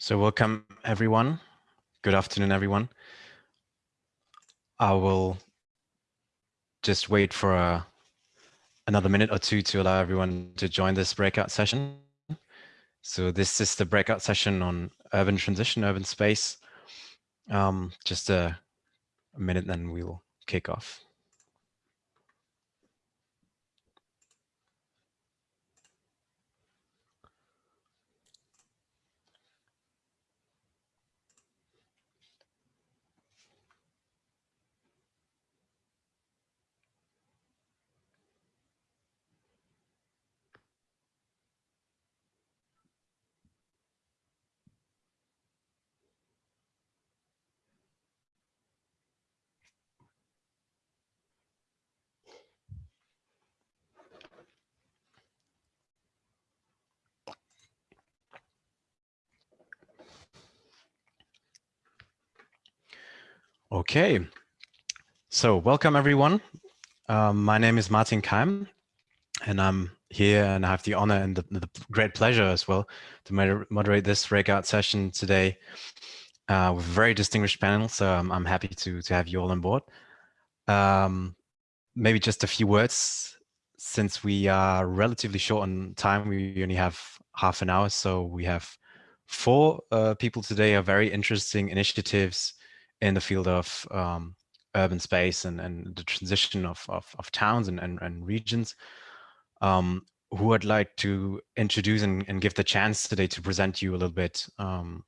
So welcome everyone. Good afternoon, everyone. I will just wait for a, uh, another minute or two to allow everyone to join this breakout session. So this is the breakout session on urban transition, urban space. Um, just a, a minute, then we'll kick off. Okay, so welcome everyone. Um, my name is Martin Keim, and I'm here and I have the honor and the, the great pleasure as well to moderate this breakout session today uh, with a very distinguished panel. So I'm, I'm, happy to, to have you all on board. Um, maybe just a few words since we are relatively short on time. We only have half an hour, so we have four uh, people today are very interesting initiatives in the field of um, urban space and, and the transition of, of, of towns and, and, and regions, um, who I'd like to introduce and, and, give the chance today to present you a little bit um,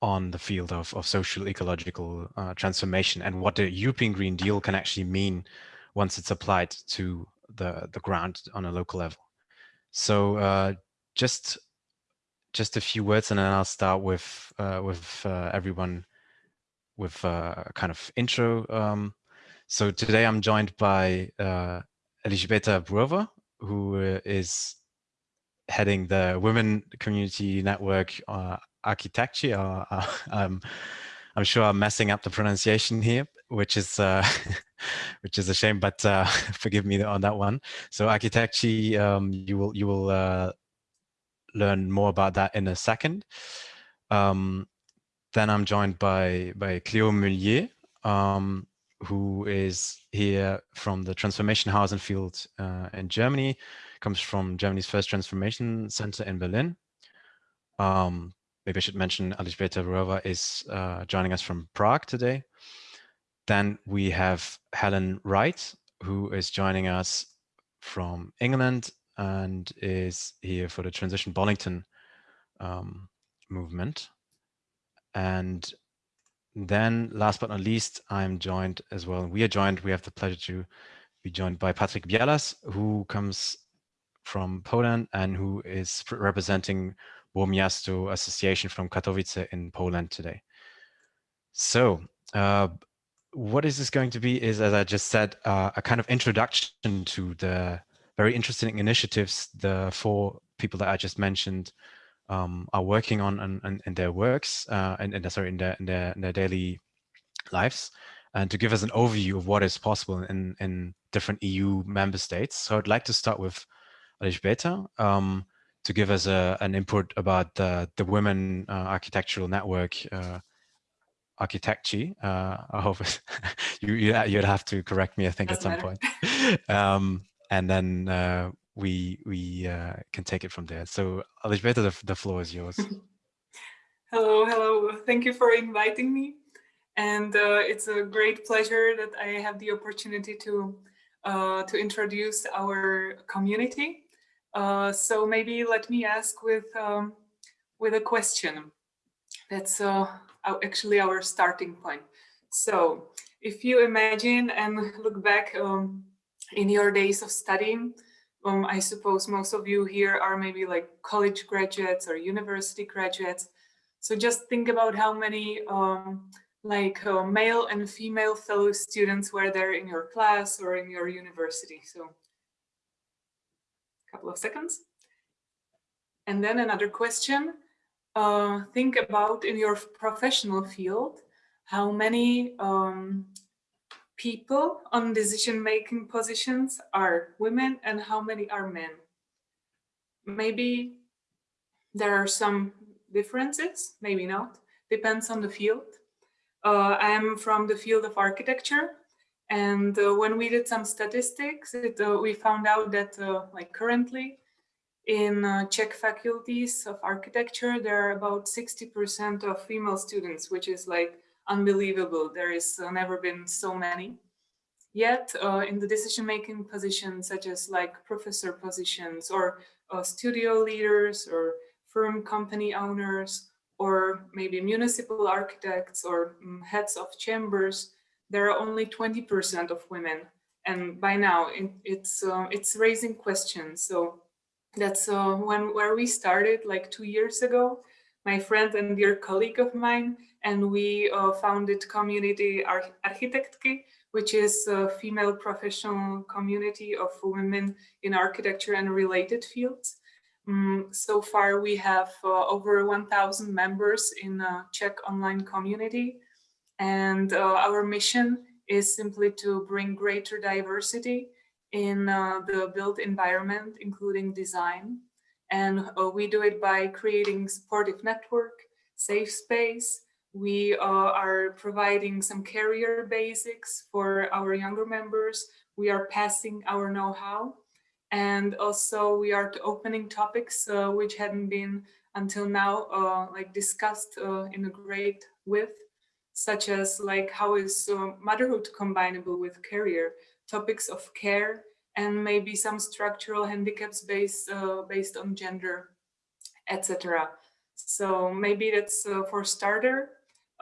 on the field of, of social ecological uh, transformation and what the European Green Deal can actually mean once it's applied to the, the ground on a local level. So uh, just just a few words and then I'll start with uh, with uh, everyone with a kind of intro. Um, so today I'm joined by uh, Elżbieta Brouwer, who uh, heading the Women Community Network uh, Architecture. Uh, uh um, I'm sure I'm messing up the pronunciation here, which is uh, which is a shame, but uh, forgive me on that one. So architecture, um, you will you will uh, learn more about that in a second. Um, then I'm joined by, by Cleo Meullier, um, who is here from the Transformation House and Field uh, in Germany, comes from Germany's first transformation center in Berlin. Um, maybe I should mention Elżbieta Brouwer is uh, joining us from Prague today. Then we have Helen Wright, who is joining us from England and is here for the Transition Bollington um, movement. And then last but not least, I'm joined as well. We are joined, we have the pleasure to be joined by Patrick Bialas, who comes from Poland and who is representing Bo Miasto Association from Katowice in Poland today. So uh, what is this going to be is, as I just said, uh, a kind of introduction to the very interesting initiatives the four people that I just mentioned um, are working on in, in their works uh, and, and sorry in their, in their in their daily lives and to give us an overview of what is possible in in different EU member states. So I'd like to start with Elżbieta um, to give us a, an input about the, the Women uh, Architectural Network uh, architecture. Uh, I hope you, you would have to correct me. I think Doesn't at some matter. point. Um, and then uh, we we uh, can take it from there. So Elżbieta, the, the floor is yours. hello, hello. Thank you for inviting me. And uh, it's a great pleasure that I have the opportunity to uh, to introduce our community. Uh, so maybe let me ask with um, with a question. That's uh, actually our starting point. So if you imagine and look back um, in your days of studying, um, I suppose most of you here are maybe like college graduates or university graduates. So just think about how many um, like uh, male and female fellow students were there in your class or in your university. So a couple of seconds. And then another question, uh, think about in your professional field, how many um, people on decision-making positions are women and how many are men. Maybe there are some differences, maybe not, depends on the field. Uh, I'm from the field of architecture and uh, when we did some statistics, it, uh, we found out that uh, like currently in uh, Czech faculties of architecture, there are about 60% of female students, which is like unbelievable. There is uh, never been so many. Yet uh, in the decision-making positions, such as like professor positions or studio leaders or firm company owners, or maybe municipal architects or um, heads of chambers, there are only 20% of women. And by now it, it's, uh, it's raising questions. So that's uh, when where we started like two years ago, my friend and dear colleague of mine, and we uh, founded community Ar Architektky, which is a female professional community of women in architecture and related fields. Um, so far, we have uh, over 1,000 members in a Czech online community. And uh, our mission is simply to bring greater diversity in uh, the built environment, including design. And uh, we do it by creating supportive network, safe space. We uh, are providing some career basics for our younger members. We are passing our know-how. And also we are opening topics uh, which hadn't been until now uh, like discussed uh, in a great width, such as like how is motherhood combinable with career, topics of care, and maybe some structural handicaps based uh, based on gender, etc. So maybe that's uh, for starter.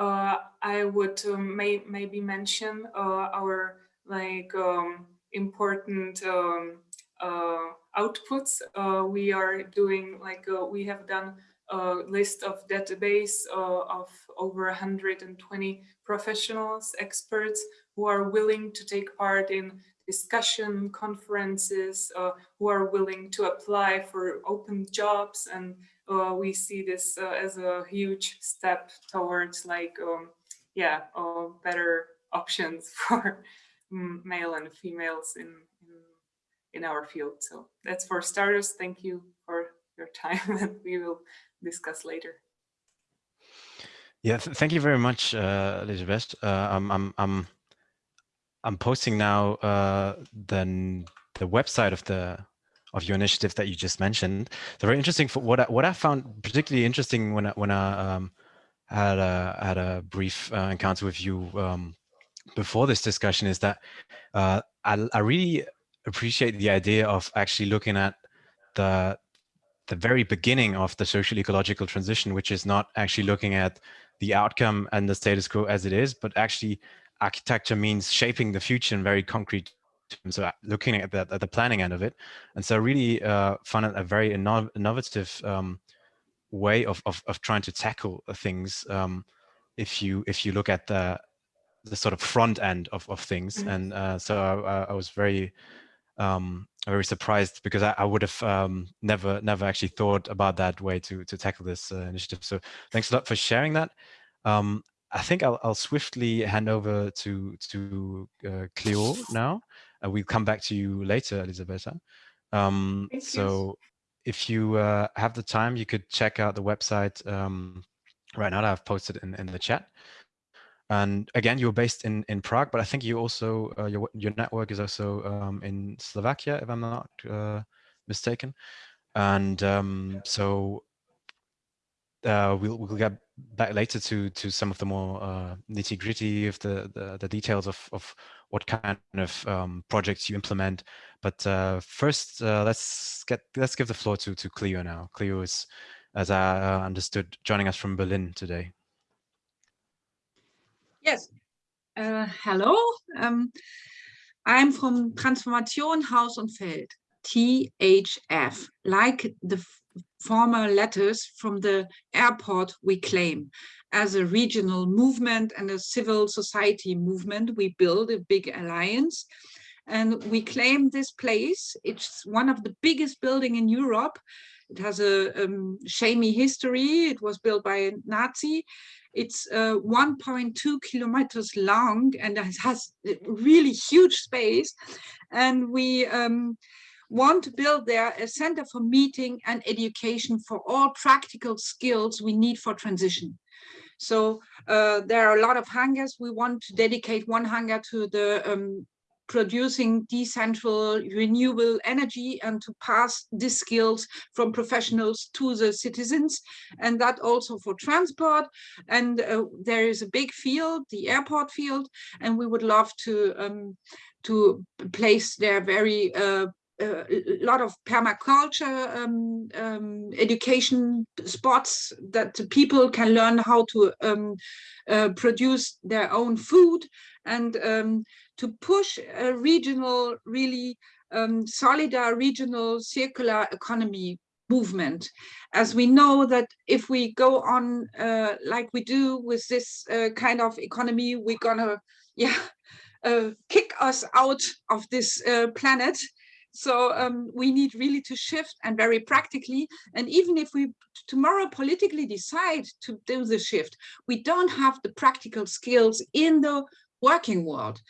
Uh, I would um, may, maybe mention uh, our like um, important um, uh, outputs. We are doing like we have done a list of database of over 120 professionals, experts who are willing to take part in discussion conferences uh, who are willing to apply for open jobs and uh, we see this uh, as a huge step towards like um, yeah uh, better options for male and females in, in, in our field. So that's for starters. Thank you for your time and we will discuss later. Yeah th thank you very much uh, elizabeth. Uh, I'm, I'm, I'm I'm posting now uh, then the website of the of your initiative that you just mentioned. So very interesting. For what I, what I found particularly interesting when I, when I um, had a had a brief uh, encounter with you um, before this discussion is that uh, I, I really appreciate the idea of actually looking at the the very beginning of the social ecological transition, which is not actually looking at the outcome and the status quo as it is, but actually architecture means shaping the future in very concrete so looking at the, at the planning end of it. And so I really uh, found it a very inno innovative um, way of, of, of, trying to tackle things um, if you if you look at the the sort of front end of, of things. Mm -hmm. And uh, so I, I, was very um, very surprised because I, I would have um, never never actually thought about that way to to tackle this uh, initiative. So thanks a lot for sharing that. Um, I think I'll, I'll swiftly hand over to to uh, Cleo now. Uh, we'll come back to you later, Elisabetta. Um, so if you uh, have the time, you could check out the website um, right now that I've posted in, in the chat. And again, you're based in, in Prague, but I think you also, uh, your, your network is also um, in Slovakia, if I'm not uh, mistaken. And um, so uh, we'll, we'll get back later to to some of the more uh, nitty gritty of the, the, the details of of what kind of um, projects you implement. But uh, first, uh, let's get let's give the floor to to Cleo now. Cleo is, as I uh, understood, joining us from Berlin today. Yes. Uh, hello. Um, I'm from Transformation Haus und Feld. THF, like the former letters from the airport we claim. As a regional movement and a civil society movement, we build a big alliance and we claim this place. It's one of the biggest building in Europe. It has a um, shamey history. It was built by a Nazi. It's uh, 1.2 kilometers long and it has really huge space. And we um, want to build there a center for meeting and education for all practical skills we need for transition. So uh, there are a lot of hangars. We want to dedicate one hangar to the um, producing decentral renewable energy and to pass these skills from professionals to the citizens and that also for transport and uh, there is a big field the airport field and we would love to um, to place there very uh, a lot of permaculture um, um, education spots that people can learn how to um, uh, produce their own food and um, to push a regional, really um, solidar regional circular economy movement. As we know that if we go on uh, like we do with this uh, kind of economy we're gonna yeah uh, kick us out of this uh, planet so um, we need really to shift and very practically. And even if we tomorrow politically decide to do the shift, we don't have the practical skills in the working world.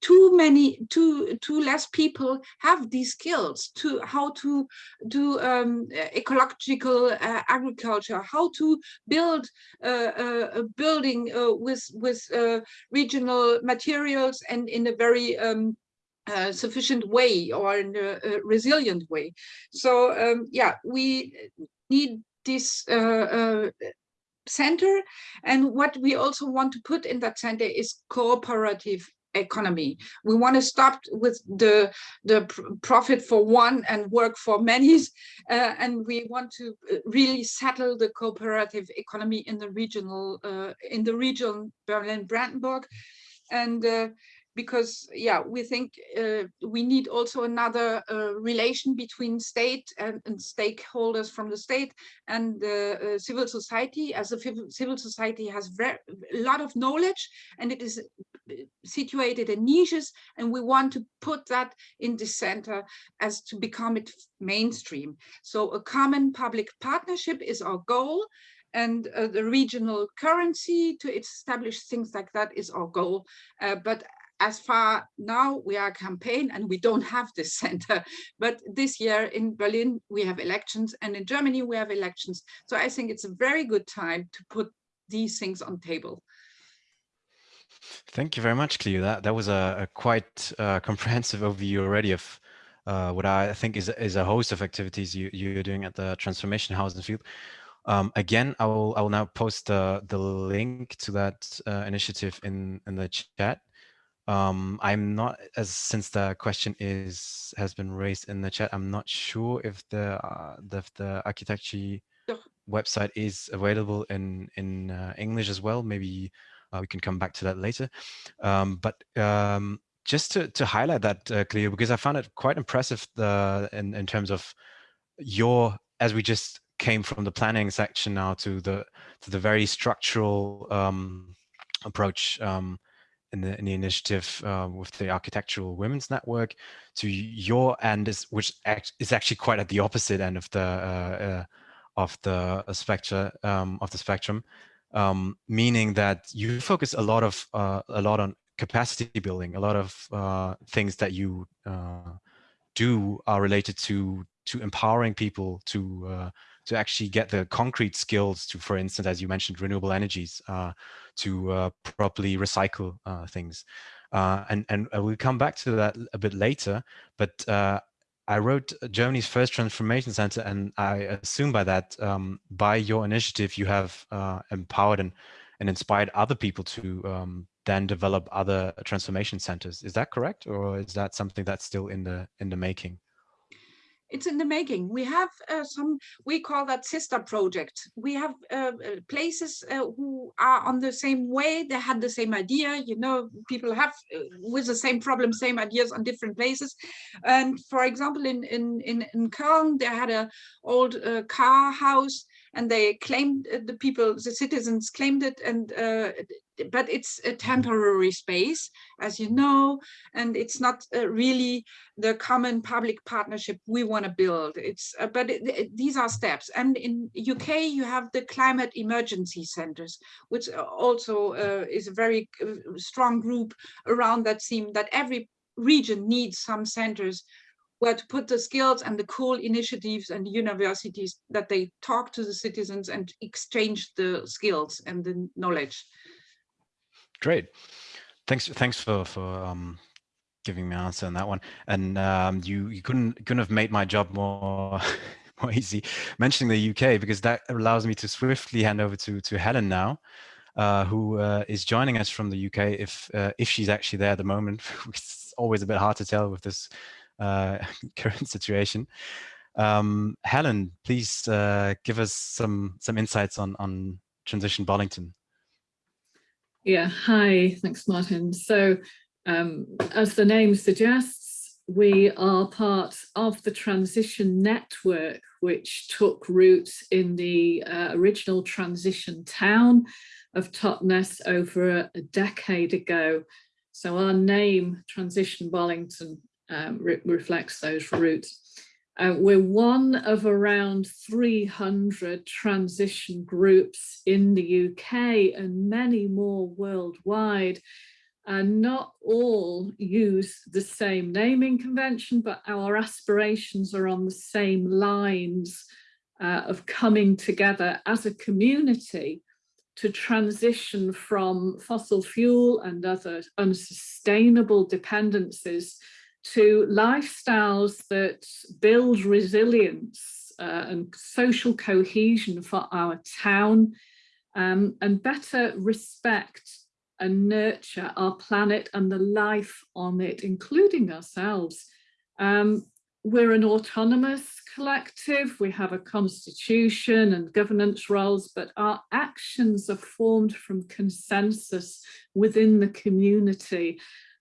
Too many, too, too less people have these skills to how to do um, ecological uh, agriculture, how to build uh, uh a building uh, with with uh, regional materials and in a very um, uh, sufficient way or in a, a resilient way. So um, yeah, we need this uh, uh, center and what we also want to put in that center is cooperative economy. We want to stop with the the profit for one and work for many, uh, and we want to uh, really settle the cooperative economy in the regional uh, in the region Berlin Brandenburg, and uh, because yeah we think uh, we need also another uh, relation between state and, and, stakeholders from the state and the uh, civil society as a civil society has a lot of knowledge and it is uh, situated in niches and we want to put that in the center as to become it mainstream so a common public partnership is our goal and uh, the regional currency to establish things like that is our goal. Uh, but as far now we are a campaign and we don't have this center but this year in berlin we have elections and in germany we have elections so i think it's a very good time to put these things on table thank you very much cleo that that was a, a quite uh, comprehensive overview already of uh, what I think is is a host of activities you you're doing at the transformation house field. Um, again, I will I will now post the the link to that uh, initiative in in the chat. Um, I'm not, as since the question is has been raised in the chat, I'm not sure if the uh, the, the architecture website is available in in uh, English as well. Maybe uh, we can come back to that later. Um, but um, just to to highlight that, uh, Cleo, because I found it quite impressive the in in terms of your as we just came from the planning section now to the to the very structural um, approach. Um, in the, in the initiative uh, with the Architectural Women's Network to your end, is, which act, is actually quite at the opposite end of the uh, uh, of the uh, spectrum um, of the spectrum, um, meaning that you focus a lot of uh, a lot on capacity building. A lot of uh, things that you do are related to to empowering people to to actually get the concrete skills to, for instance, as you mentioned, renewable energies, uh, to uh, properly recycle uh, things. Uh, and, and we'll come back to that a bit later, but uh, I wrote Germany's first transformation center, and I assume by that, um, by your initiative, you have uh, empowered and, and inspired other people to um, then develop other transformation centers. Is that correct, or is that something that's still in the in the making? It's in the making. We have uh, some, we call that sister project. We have uh, uh, places uh, who are on the same way, they had the same idea, you know, people have uh, with the same problem, same ideas on different places. And for example, in, in, in, in Köln, they had a old uh, car house and they claimed the people, the citizens claimed it and but it's a temporary space, as you know, and it's not uh, really the common public partnership we want to build. It's uh, but it, it, these are steps. And in UK, you have the climate emergency centers, which also uh, is a very uh, strong group around that theme that every region needs some centers where to put the skills and the cool initiatives and universities that they talk to the citizens and exchange the skills and the knowledge. Great. Thanks. Thanks for for um, giving me an answer on that one. And um, you you couldn't couldn't have made my job more more easy mentioning the UK because that allows me to swiftly hand over to to Helen now, uh, who uh, is joining us from the UK if uh, if she's actually there at the moment. it's always a bit hard to tell with this uh, current situation. Um, Helen, please uh, give us some some insights on on Transition Bollington. Yeah, hi, thanks Martin. So um, as the name suggests, we are part of the transition network, which took root in the uh, original transition town of Totnes over a, a, decade ago. So our name, Transition Bollington, um, re reflects those roots. Uh, we're one of around 300 transition groups in the UK and many more worldwide and not all use the same naming convention, but our aspirations are on the same lines uh, of coming together as a community to transition from fossil fuel and other unsustainable dependencies to lifestyles that build resilience uh, and social cohesion for our town um, and better respect and nurture our planet and the life on it, including ourselves. Um, we're an autonomous collective, we have a constitution and governance roles, but our actions are formed from consensus within the community.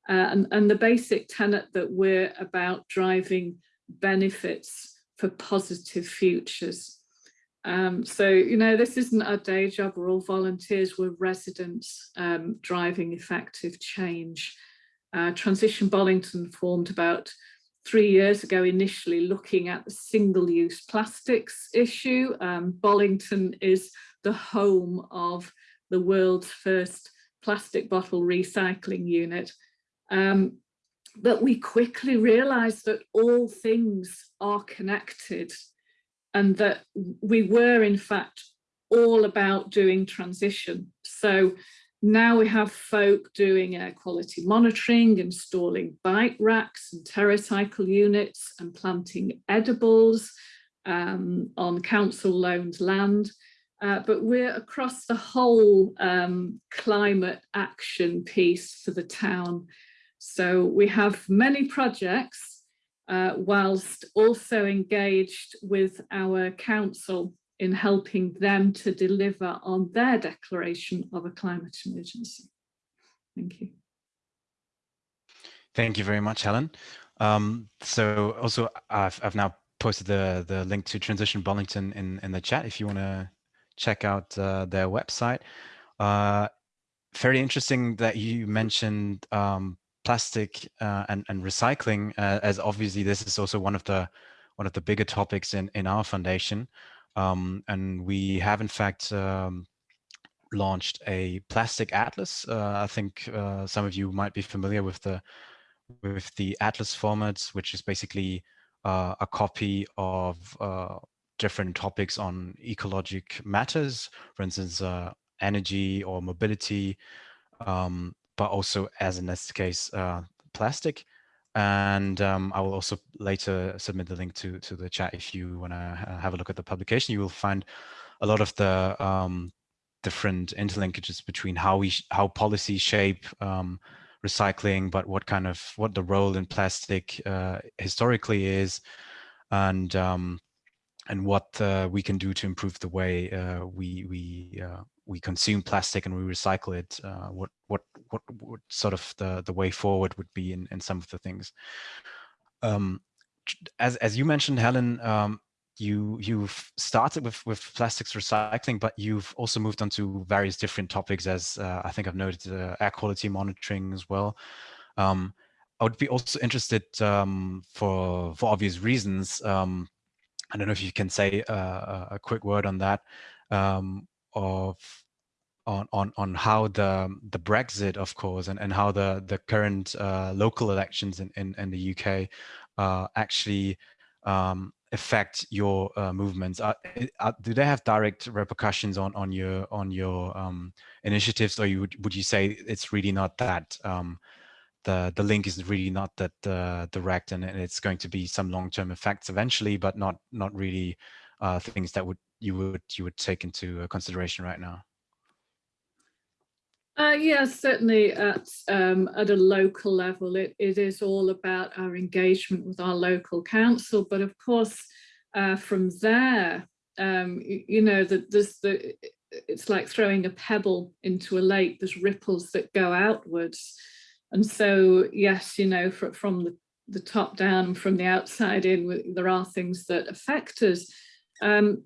And, and the basic tenet that we're about driving benefits for positive futures. Um, so, you know, this isn't our day job, we're all volunteers, we're residents um, driving effective change. Uh, Transition Bollington formed about three years ago, initially looking at the single-use plastics issue. Um, Bollington is the home of the world's first plastic bottle recycling unit. Um, but we quickly realized that all things are connected and that we were in fact all about doing transition. So now we have folk doing air quality monitoring, installing bike racks and TerraCycle units and planting edibles um, on council loaned land. Uh, but we're across the whole um, climate action piece for the town. So we have many projects uh, whilst also engaged with our council in helping them to deliver on their declaration of a climate emergency. Thank you. Thank you very much, Helen. Um, so also I've, I've now posted the, the link to Transition Bollington in, in the chat if you want to check out uh, their website. Uh, very interesting that you mentioned um, plastic uh, and, and recycling, uh, as obviously this is also one of the one of the bigger topics in, in our foundation. Um, and we have in fact um, launched a plastic atlas. Uh, I think uh, some of you might be familiar with the with the atlas formats, which is basically uh, a copy of uh, different topics on ecologic matters, for instance, energy or mobility, um, but also as in this case, uh, plastic. And um, I will also later submit the link to, to the chat if you want to have a look at the publication. You will find a lot of the um, different interlinkages between how we how policies shape um, recycling, but what kind of what the role in plastic uh, historically is, and um, and what uh, we can do to improve the way uh, we we uh, we consume plastic and we recycle it, uh, what, what, what, sort of the, the way forward would be in, in some of the things. Um, as, as you mentioned, Helen, um, you, you've started with, with plastics recycling, but you've also moved on to various different topics as uh, I think I've noted uh, air quality monitoring as well. Um, I would be also interested um, for, for obvious reasons. Um, I don't know if you can say uh, a quick word on that. Um, of on on on how the the Brexit, of course, and and how the the current uh, local elections in, in in the UK uh, actually um, affect your uh, movements? Are, are, do they have direct repercussions on on your on your um, initiatives, or you would would you say it's really not that um, the the link is really not that uh, direct, and, and, it's going to be some long term effects eventually, but not not really uh, things that would you would you would take into consideration right now? Uh, yes, certainly at, um, at a local level, it, it is all about our engagement with our local council. But of course, uh, from there, um, you, you, know, that there's the, it's like throwing a pebble into a lake, there's ripples that go outwards. And so, yes, you know, for, from the, the top down and from the outside in, there are things that affect us. Um,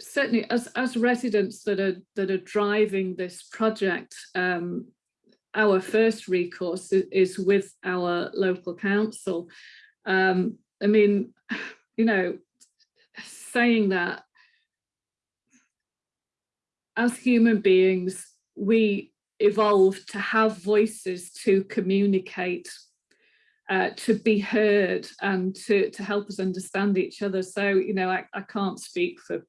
certainly as, as residents that are that are driving this project, um, our first recourse is, with our local council. Um, I mean, you know, saying that as human beings, we evolved to have voices to communicate uh, to be heard and to, to help us understand each other. So, you know, I, I can't speak for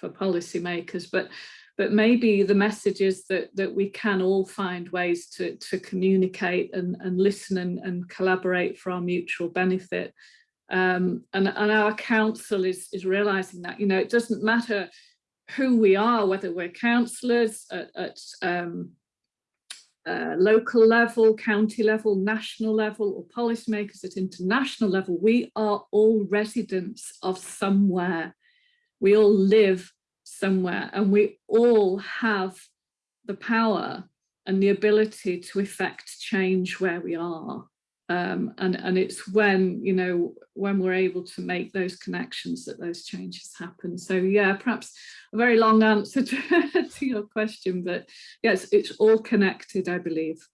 for policymakers, but but maybe the message is that that we can all find ways to to communicate and and listen and, and collaborate for our mutual benefit. Um, and, and our council is is realizing that you know it doesn't matter who we are, whether we're councillors at, at um, uh, local level, county level, national level, or policymakers at international level, we are all residents of somewhere we all live somewhere and we all have the power and the ability to effect change where we are. Um, and, and it's when, you know, when we're able to make those connections that those changes happen. So yeah, perhaps a very long answer to, to your question, but yes, it's all connected, I believe.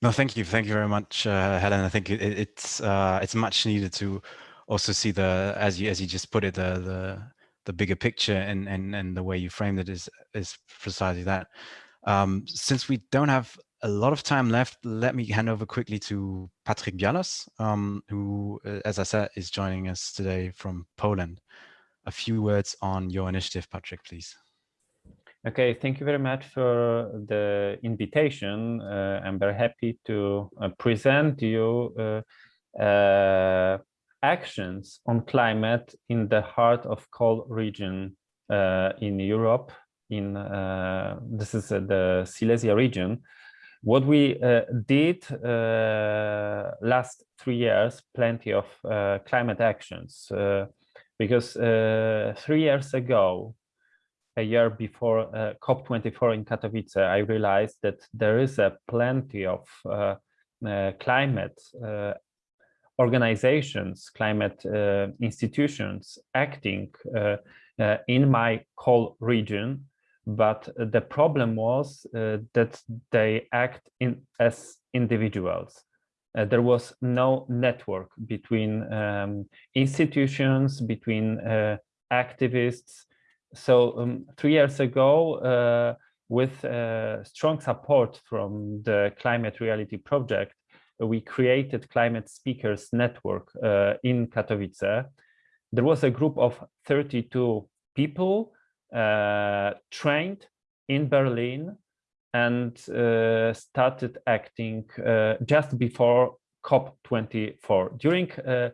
No, thank you. Thank you very much, uh, Helen. I think it, it's uh, it's much needed to also see the as you as you just put it the the the bigger picture and and and the way you framed it is is precisely that. Um, since we don't have a lot of time left, let me hand over quickly to Patrick Bialas, um, who, uh, as I said, is joining us today from Poland. A few words on your initiative, Patrick, please. Okay, thank you very much for the invitation. Uh, I'm very happy to uh, present you uh, uh actions on climate in the heart of coal region uh, in Europe. In uh, this is uh, the Silesia region. What we uh, did uh, last three years, plenty of uh, climate actions, because three years ago, a year before COP24 in Katowice, I realized that there is a plenty of climate organizations, climate uh, institutions acting uh, uh, in my coal region, but the problem was that they act in as individuals. Uh, there was no network between um, institutions, between uh, activists. So um, three years ago, uh, with strong support from the Climate Reality Project, we created Climate Speakers Network uh, in Katowice. There was a group of 32 people uh, trained in Berlin and uh, started acting uh, just before COP24. During uh,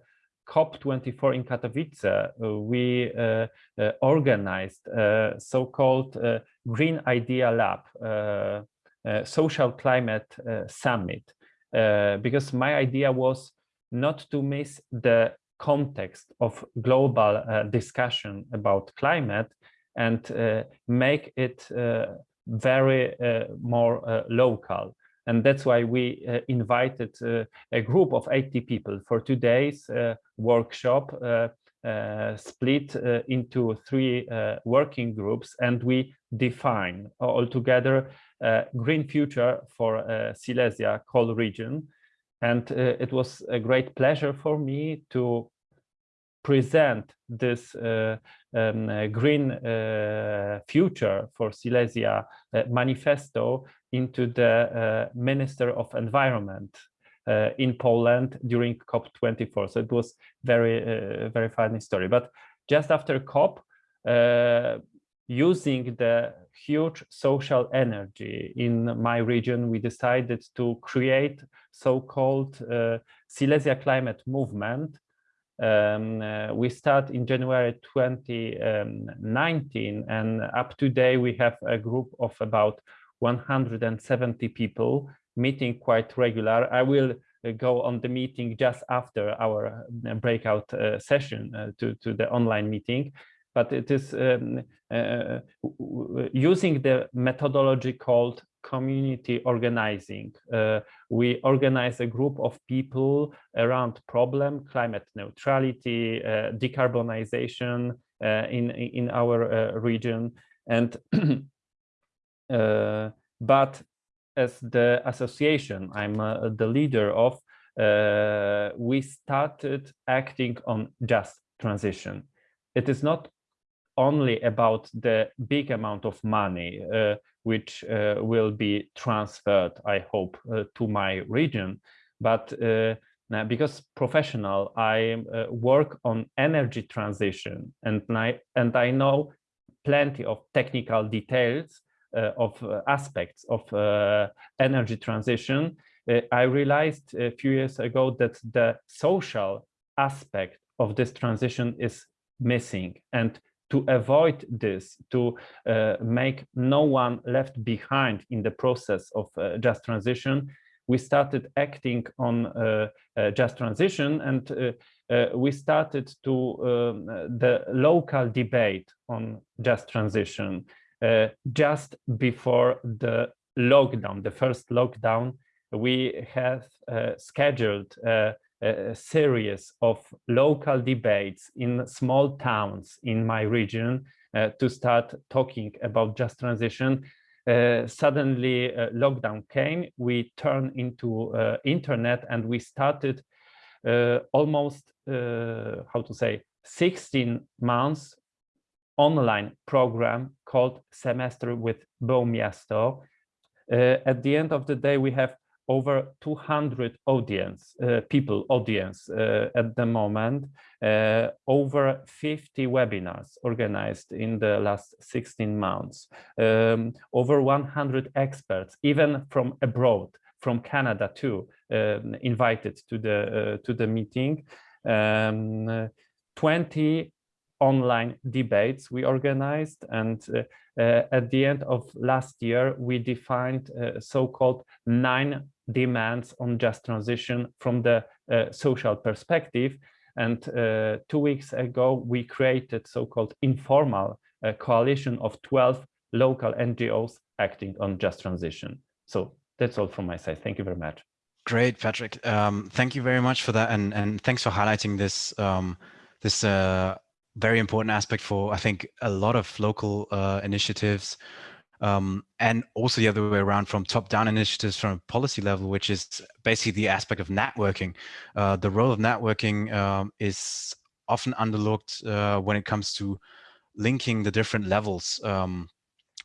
COP24 in Katowice, uh, we organized so-called Green Idea Lab, social climate summit uh, because my idea was not to miss the context of global uh, discussion about climate and uh, make it uh, very uh, more local. And that's why we invited a group of 80 people for two days workshop split into three working groups and we define altogether green future for Silesia coal region. And it was a great pleasure for me to present this uh, um, uh, green uh, future for Silesia manifesto into the Minister of Environment uh, in Poland during COP24. So it was very, uh, very funny story. But just after COP, uh, using the huge social energy in my region, we decided to create so-called uh, Silesia climate movement. Um, uh, we start in January 2019 and up to date we have a group of about 170 people meeting quite regular. I will uh, go on the meeting just after our uh, breakout uh, session uh, to, to the online meeting but it is um, uh, using the methodology called community organizing. Uh, we organize a group of people around problem, climate neutrality, uh, decarbonization uh, in, in our uh, region. And uh, but as the association I'm the leader of, we started acting on just transition. It is not only about the big amount of money uh, which uh, will be transferred, I hope, uh, to my region, but uh, because professional, I uh, work on energy transition and I, and I know plenty of technical details uh, of aspects of energy transition. I realized a few years ago that the social aspect of this transition is missing and to avoid this, to uh, make no one left behind in the process of uh, just transition, we started acting on uh, uh just transition and uh, uh, we started to um, the local debate on just transition just before the lockdown, the first lockdown, we have scheduled a series of local debates in small towns in my region uh, to start talking about just transition. Uh, suddenly uh, lockdown came, we turned into uh, internet and we started uh, almost, uh, how to say, 16 months online program called Semester with Bo Miasto. at the end of the day, we have over 200 audience uh, people audience uh, at the moment uh, over 50 webinars organized in the last 16 months. Um, over 100 experts even from abroad from canada too um, invited to the uh, to the meeting. Um, 20 online debates we organized and uh, uh, at the end of last year we defined uh, so-called nine demands on just transition from the uh, social perspective. And uh, two weeks ago, we created so-called informal uh, coalition of 12 local NGOs acting on just transition. So that's all from my side. Thank you very much. Great, Patrick. Um, thank you very much for that. And, and thanks for highlighting this, um, this uh, very important aspect for, I think, a lot of local uh, initiatives um, and also the other way around from top-down initiatives from a policy level, which is basically the aspect of networking. Uh, the role of networking um, is often underlooked uh, when it comes to linking the different levels, um,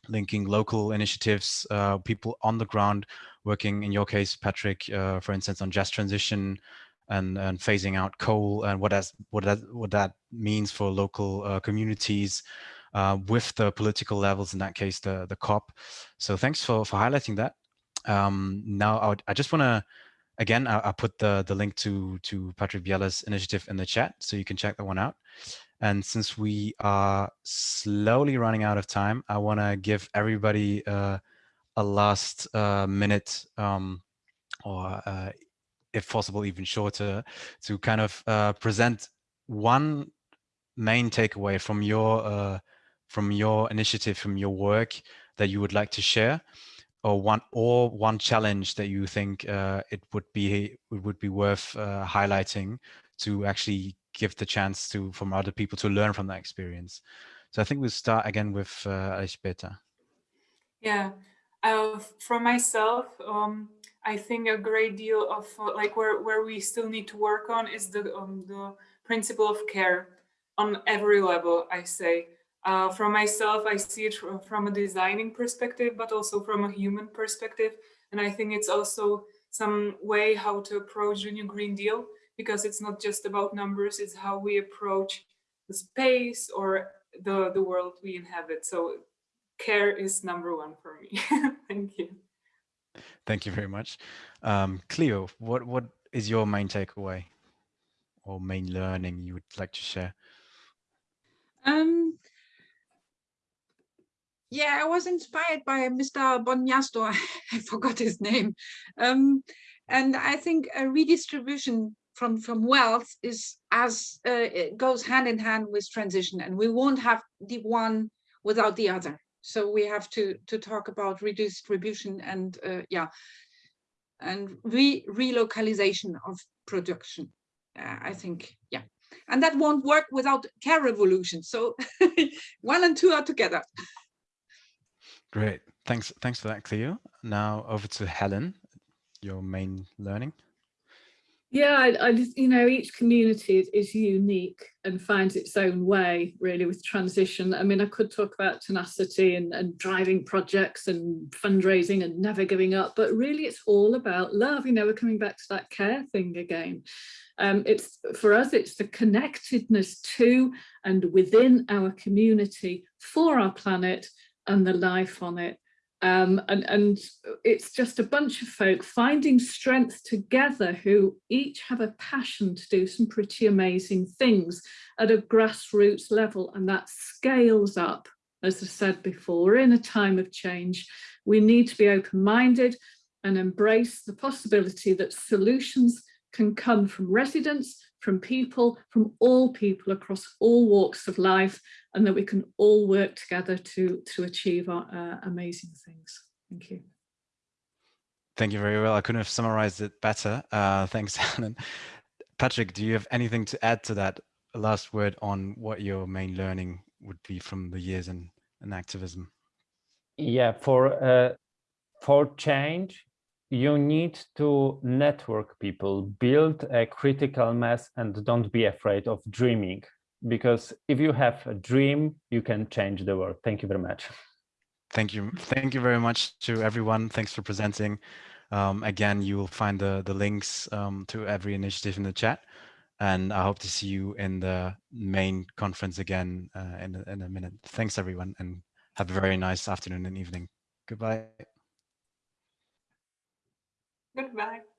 linking local initiatives, uh, people on the ground working, in your case, Patrick, uh, for instance, on just transition and, and phasing out coal and what, that what, what that means for local uh, communities, uh, with the political levels, in that case, the, the COP. So thanks for, for highlighting that. Um, now, I, would, I just want to, again, I, will put the, the link to, to Patrick Biela's initiative in the chat, so you can check that one out. And since we are slowly running out of time, I want to give everybody uh, a last uh, minute um, or uh, if possible, even shorter, to kind of uh, present one main takeaway from your uh, from your initiative, from your work that you would like to share, or one or one challenge that you think uh, it would be it would be worth uh, highlighting to actually give the chance to from other people to learn from that experience. So I think we'll start again with uh, Elžbieta. Yeah, uh, from myself, um, I think a great deal of uh, like where where we still need to work on is the um, the principle of care on every level. I say uh, from myself, I see it from a designing perspective, but also from a human perspective. And I think it's also some way how to approach the new Green Deal, because it's not just about numbers, it's how we approach the space or the, the world we inhabit. So care is number one for me. Thank you. Thank you very much. Um, Cleo, what, what is your main takeaway or main learning you would like to share? Um, yeah, I was inspired by Mr. Bonjastor. I forgot his name. Um, and I think a redistribution from, from wealth is as uh, it goes hand in hand with transition and we won't have the one without the other. So we have to, to talk about redistribution and uh, yeah, and re relocalization of production. Uh, I think, yeah. And that won't work without care revolution. So one and two are together. Great. Thanks. Thanks for that, Cleo. Now over to Helen, your main learning. Yeah, I, I just, you know, each community is, unique and finds its own way really with transition. I mean, I could talk about tenacity and, and driving projects and fundraising and never giving up, but really it's all about love. You know, we're coming back to that care thing again. Um, it's for us, it's the connectedness to and within our community for our planet and the life on it. Um, and, and it's just a bunch of folk finding strength together who each have a passion to do some pretty amazing things at a grassroots level and that scales up as I said before in a time of change we need to be open-minded and embrace the possibility that solutions can come from residents from people, from all people across all walks of life, and that we can all work together to, to achieve our uh, amazing things. Thank you. Thank you very well. I couldn't have summarized it better. Uh, thanks, Helen. Patrick, do you have anything to add to that last word on what your main learning would be from the years in, in activism? Yeah, for uh, for change, you need to network people, build a critical mass and don't be afraid of dreaming. Because if you have a dream, you can change the world. Thank you very much. Thank you. Thank you very much to everyone. Thanks for presenting. Um, again, you will find the, the links um, to every initiative in the chat. And I hope to see you in the main conference again uh, in, in a minute. Thanks, everyone, and have a very nice afternoon and evening. Goodbye. Goodbye.